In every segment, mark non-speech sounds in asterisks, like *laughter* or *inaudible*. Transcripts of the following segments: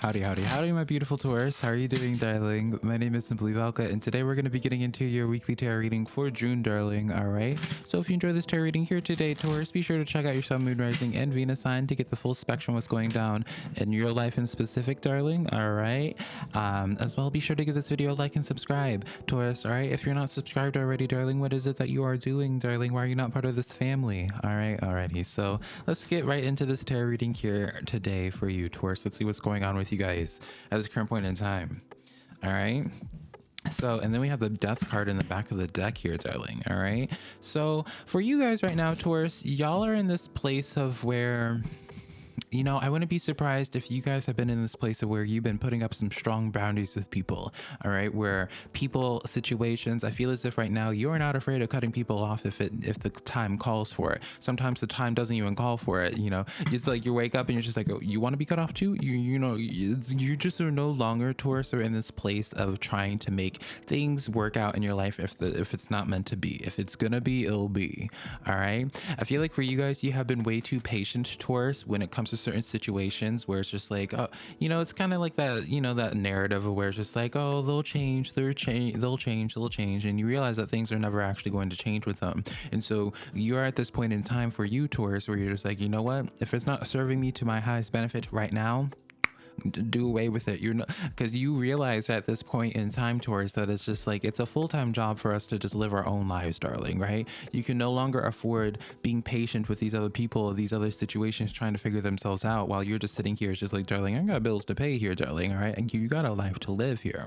Howdy, howdy, howdy, my beautiful Taurus. How are you doing, darling? My name is Simply Valka, and today we're going to be getting into your weekly tarot reading for June, darling. All right. So if you enjoy this tarot reading here today, Taurus, be sure to check out your Sun, Moon, Rising, and Venus sign to get the full spectrum of what's going down in your life in specific, darling. All right. Um, as well, be sure to give this video a like and subscribe, Taurus. All right. If you're not subscribed already, darling, what is it that you are doing, darling? Why are you not part of this family? All right. Alrighty. So let's get right into this tarot reading here today for you, Taurus. Let's see what's going on with with you guys at this current point in time. All right. So, and then we have the death card in the back of the deck here, darling. All right. So, for you guys right now, Taurus, y'all are in this place of where you know, I wouldn't be surprised if you guys have been in this place of where you've been putting up some strong boundaries with people, all right? Where people, situations, I feel as if right now you're not afraid of cutting people off if it if the time calls for it. Sometimes the time doesn't even call for it, you know. It's like you wake up and you're just like, oh, you want to be cut off too? You you know, you just are no longer Taurus or in this place of trying to make things work out in your life if the if it's not meant to be. If it's gonna be, it'll be. All right. I feel like for you guys, you have been way too patient, Taurus, when it comes to certain situations where it's just like, oh, you know, it's kind of like that, you know, that narrative where it's just like, oh, they'll change, they'll change, they'll change, they'll change, and you realize that things are never actually going to change with them. And so you're at this point in time for you, Taurus, where you're just like, you know what, if it's not serving me to my highest benefit right now, do away with it. You're not because you realize at this point in time, Taurus, that it's just like it's a full time job for us to just live our own lives, darling. Right? You can no longer afford being patient with these other people, these other situations, trying to figure themselves out while you're just sitting here. It's just like, darling, I got bills to pay here, darling. All right, and you got a life to live here.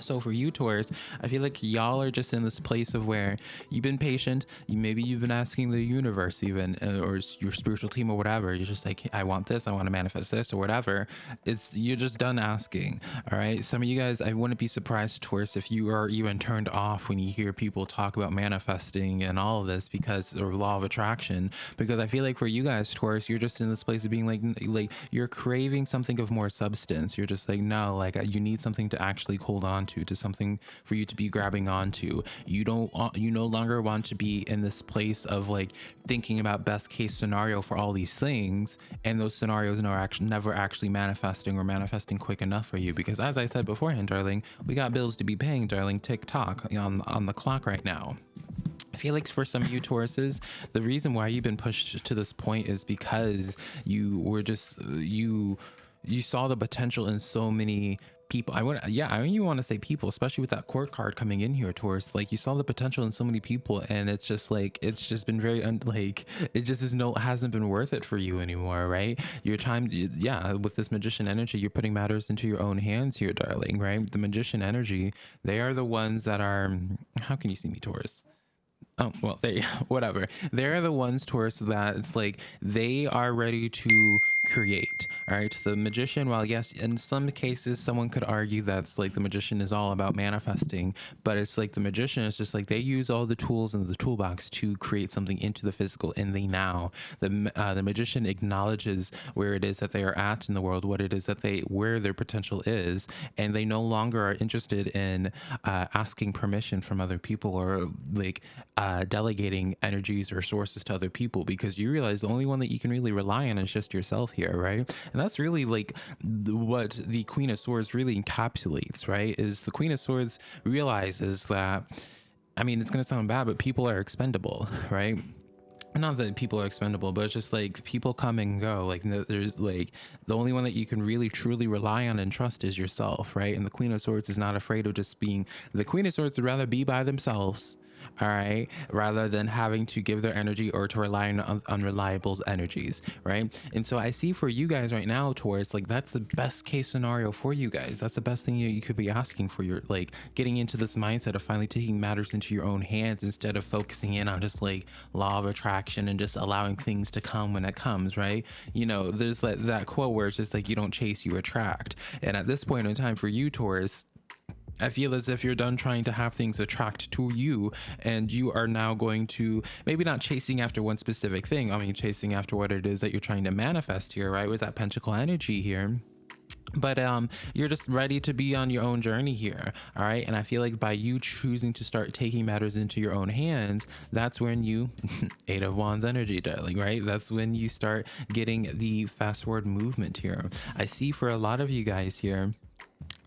So for you, Taurus, I feel like y'all are just in this place of where you've been patient. You, maybe you've been asking the universe even, uh, or your spiritual team or whatever. You're just like, I want this. I want to manifest this or whatever. It's you're just done asking. All right. Some of you guys, I wouldn't be surprised, Taurus, if you are even turned off when you hear people talk about manifesting and all of this because or law of attraction. Because I feel like for you guys, Taurus, you're just in this place of being like, like you're craving something of more substance. You're just like, no, like you need something to actually hold on onto, to something for you to be grabbing onto. You don't, you no longer want to be in this place of like thinking about best case scenario for all these things, and those scenarios are actually never actually manifesting or manifesting quick enough for you. Because as I said beforehand, darling, we got bills to be paying, darling. Tick tock on on the clock right now. I feel like for some of you Tauruses, the reason why you've been pushed to this point is because you were just you you saw the potential in so many people i want yeah i mean you want to say people especially with that court card coming in here Taurus like you saw the potential in so many people and it's just like it's just been very un- like it just is no hasn't been worth it for you anymore right? Your time yeah with this magician energy you're putting matters into your own hands here darling right? The magician energy they are the ones that are how can you see me taurus? Oh, well, *laughs* they, whatever. They're the ones, Taurus, that it's like they are ready to create. All right. The magician, while yes, in some cases, someone could argue that's like the magician is all about manifesting, but it's like the magician is just like they use all the tools in the toolbox to create something into the physical in the now. The, uh, the magician acknowledges where it is that they are at in the world, what it is that they, where their potential is, and they no longer are interested in uh, asking permission from other people or like, uh, delegating energies or sources to other people because you realize the only one that you can really rely on is just yourself here, right? And that's really like what the Queen of Swords really encapsulates, right? Is the Queen of Swords realizes that, I mean, it's going to sound bad, but people are expendable, right? not that people are expendable but it's just like people come and go like there's like the only one that you can really truly rely on and trust is yourself right and the queen of swords is not afraid of just being the queen of swords would rather be by themselves all right? Rather than having to give their energy or to rely on unreliable energies right? And so i see for you guys right now Taurus like that's the best case scenario for you guys. That's the best thing you, you could be asking for your like getting into this mindset of finally taking matters into your own hands instead of focusing in on just like law of attraction and just allowing things to come when it comes right? You know there's that, that quote where it's just like you don't chase you attract. And at this point in time for you taurus I feel as if you're done trying to have things attract to you and you are now going to maybe not chasing after one specific thing. I mean, chasing after what it is that you're trying to manifest here, right? With that pentacle energy here but um you're just ready to be on your own journey here all right and i feel like by you choosing to start taking matters into your own hands that's when you *laughs* eight of wands energy darling right that's when you start getting the fast forward movement here i see for a lot of you guys here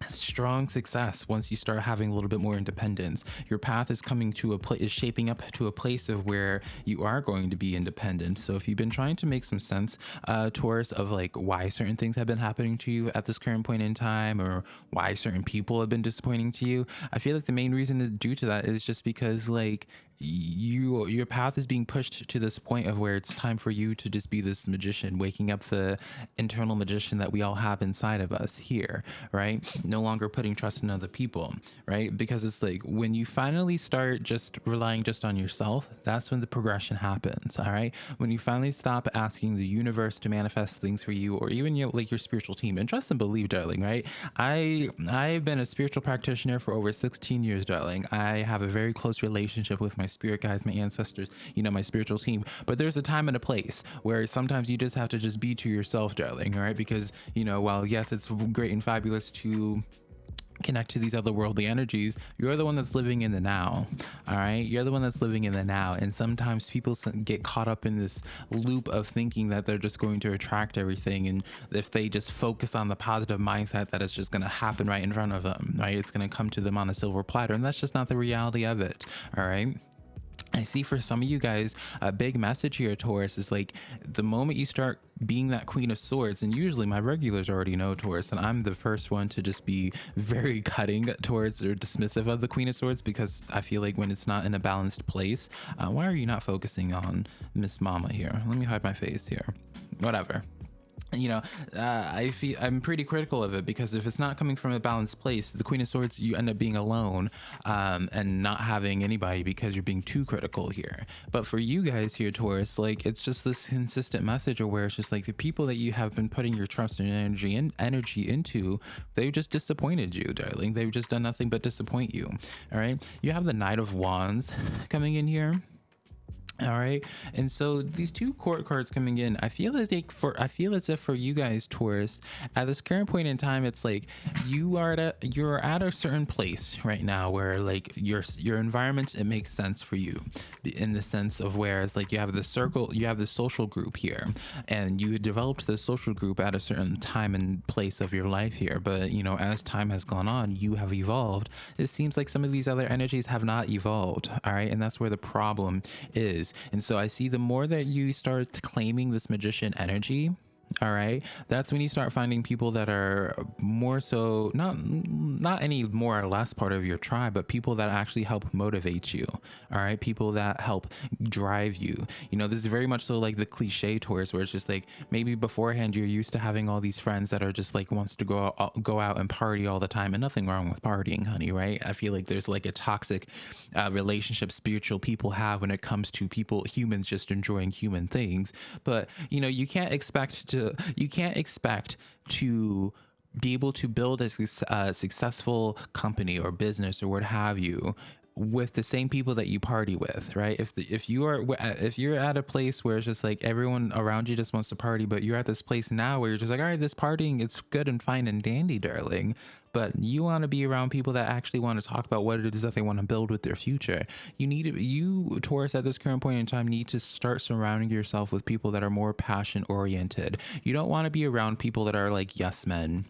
strong success once you start having a little bit more independence. Your path is coming to a place is shaping up to a place of where you are going to be independent. So if you've been trying to make some sense uh taurus of like why certain things have been happening to you at this current point in time or why certain people have been disappointing to you i feel like the main reason is due to that is just because like you your path is being pushed to this point of where it's time for you to just be this magician waking up the internal magician that we all have inside of us here right? No longer putting trust in other people right? Because it's like when you finally start just relying just on yourself that's when the progression happens all right? When you finally stop asking the universe to manifest things for you or even your like your spiritual team and trust and believe darling right? I i've been a spiritual practitioner for over 16 years darling. I have a very close relationship with my spirit guides, my ancestors, you know, my spiritual team. But there's a time and a place where sometimes you just have to just be to yourself, darling, all right? Because, you know, while yes, it's great and fabulous to connect to these otherworldly energies you're the one that's living in the now all right? You're the one that's living in the now. And sometimes people get caught up in this loop of thinking that they're just going to attract everything. And if they just focus on the positive mindset that it's just going to happen right in front of them right? It's going to come to them on a silver platter. And that's just not the reality of it all right I see for some of you guys, a big message here, Taurus, is like the moment you start being that Queen of Swords, and usually my regulars already know Taurus, and I'm the first one to just be very *laughs* cutting towards or dismissive of the Queen of Swords because I feel like when it's not in a balanced place, uh, why are you not focusing on Miss Mama here? Let me hide my face here. Whatever you know uh, i feel i'm pretty critical of it because if it's not coming from a balanced place the queen of swords you end up being alone um, and not having anybody because you're being too critical here. But for you guys here taurus like it's just this consistent message where it's just like the people that you have been putting your trust and energy and energy into they've just disappointed you darling. They've just done nothing but disappoint you. All right? You have the knight of wands coming in here all right. And so these two court cards coming in i feel as like for i feel as if for you guys taurus at this current point in time it's like you are at a, you're at a certain place right now where like your your environment it makes sense for you in the sense of where it's like you have the circle you have the social group here and you developed the social group at a certain time and place of your life here. But you know as time has gone on you have evolved. It seems like some of these other energies have not evolved. All right. And that's where the problem is and so I see the more that you start claiming this magician energy, all right? That's when you start finding people that are more so not not any more or less part of your tribe but people that actually help motivate you. All right? People that help drive you. You know this is very much so like the cliche Taurus where it's just like maybe beforehand you're used to having all these friends that are just like wants to go out, go out and party all the time and nothing wrong with partying honey right? I feel like there's like a toxic uh, relationship spiritual people have when it comes to people humans just enjoying human things. But you know you can't expect to to you can't expect to be able to build a, a uh, successful company or business or what have you with the same people that you party with right if the, if you are uh, if you're at a place where it's just like everyone around you just wants to party but you're at this place now where you're just like all right this partying it's good and fine and dandy darling but you want to be around people that actually want to talk about what it is that they want to build with their future. You need to, you Taurus at this current point in time need to start surrounding yourself with people that are more passion oriented. You don't want to be around people that are like yes men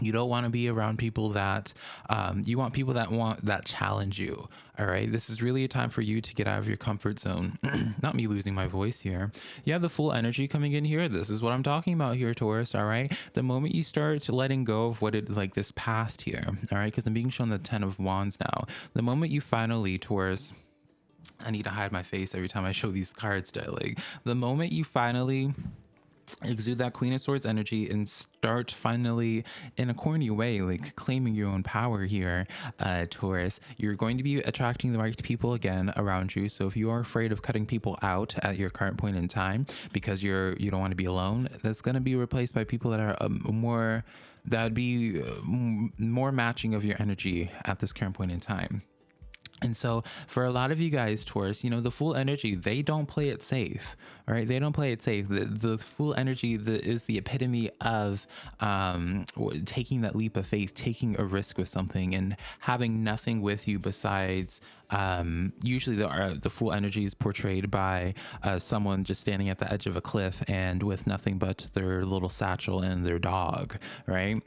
you don't want to be around people that um, you want people that want that challenge you all right? This is really a time for you to get out of your comfort zone. *clears throat* Not me losing my voice here. You have the Fool energy coming in here. This is what i'm talking about here taurus all right? The moment you start letting go of what it like this past here all right? Because i'm being shown the 10 of wands now. The moment you finally taurus i need to hide my face every time i show these cards darling the moment you finally exude that queen of swords energy and start finally in a corny way like claiming your own power here uh taurus. You're going to be attracting the right people again around you. So if you are afraid of cutting people out at your current point in time because you're you don't want to be alone that's going to be replaced by people that are um, more that would be uh, more matching of your energy at this current point in time And so, for a lot of you guys, Taurus, you know, the Fool energy, they don't play it safe, right? They don't play it safe. The, the Fool energy the, is the epitome of um, taking that leap of faith, taking a risk with something, and having nothing with you besides. Um, usually, the, uh, the Fool energy is portrayed by uh, someone just standing at the edge of a cliff and with nothing but their little satchel and their dog, right?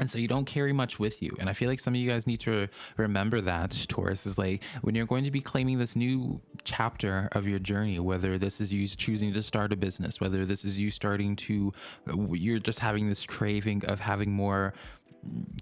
And so you don't carry much with you. And I feel like some of you guys need to remember that, Taurus, is like when you're going to be claiming this new chapter of your journey, whether this is you choosing to start a business, whether this is you starting to, you're just having this craving of having more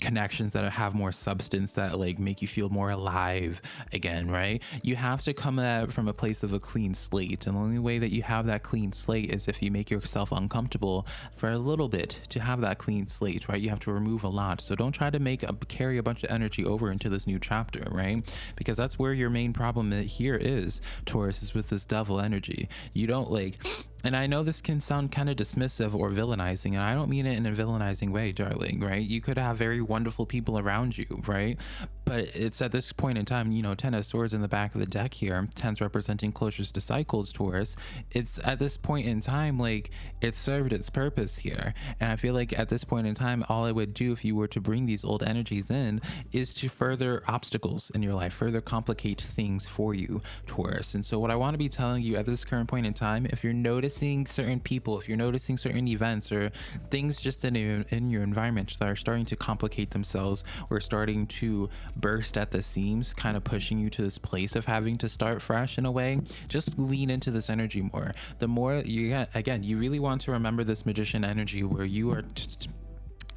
connections that have more substance that like make you feel more alive again right? You have to come at from a place of a clean slate and the only way that you have that clean slate is if you make yourself uncomfortable for a little bit to have that clean slate right? You have to remove a lot. So don't try to make a carry a bunch of energy over into this new chapter right? Because that's where your main problem here is taurus is with this devil energy. You don't like and I know this can sound kind of dismissive or villainizing, and I don't mean it in a villainizing way, darling, right? You could have very wonderful people around you, right? But it's at this point in time, you know, Ten of Swords in the back of the deck here, Tens representing closures to cycles, Taurus. It's at this point in time, like, it served its purpose here. And I feel like at this point in time, all I would do if you were to bring these old energies in is to further obstacles in your life, further complicate things for you, Taurus. And so, what I want to be telling you at this current point in time, if you're noticing, certain people, if you're noticing certain events or things just in, in your environment that are starting to complicate themselves or starting to burst at the seams, kind of pushing you to this place of having to start fresh in a way, just lean into this energy more. The more you get, again, you really want to remember this magician energy where you are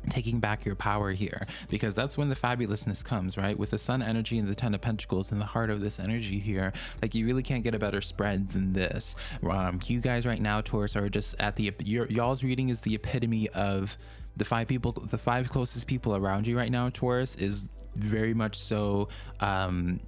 taking back your power here. Because that's when the fabulousness comes right? With the sun energy and the ten of pentacles in the heart of this energy here like you really can't get a better spread than this. Um you guys right now taurus are just at the y'all's reading is the epitome of the five people the five closest people around you right now taurus is very much so um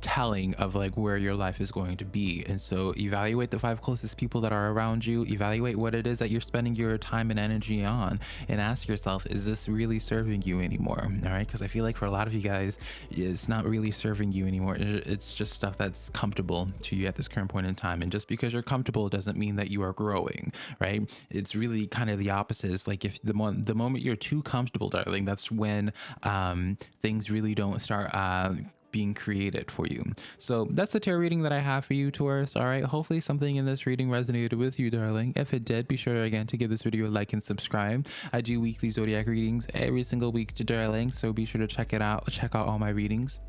telling of like where your life is going to be. And so evaluate the five closest people that are around you. Evaluate what it is that you're spending your time and energy on. And ask yourself is this really serving you anymore? All right? Because i feel like for a lot of you guys it's not really serving you anymore. It's just stuff that's comfortable to you at this current point in time. And just because you're comfortable doesn't mean that you are growing right? It's really kind of the opposite. It's like if the, mo the moment you're too comfortable darling that's when um, things really don't start uh, being created for you. So that's the tarot reading that I have for you, Taurus. All right. Hopefully something in this reading resonated with you, darling. If it did, be sure again to give this video a like and subscribe. I do weekly zodiac readings every single week, to darling. So be sure to check it out. Check out all my readings.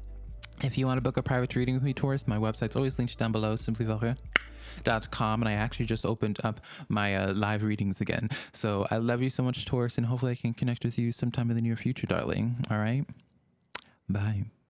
If you want to book a private reading with me, Taurus, my website's always linked down below, simplyvalkyria.com. And I actually just opened up my uh, live readings again. So I love you so much, Taurus, and hopefully I can connect with you sometime in the near future, darling. All right. Bye.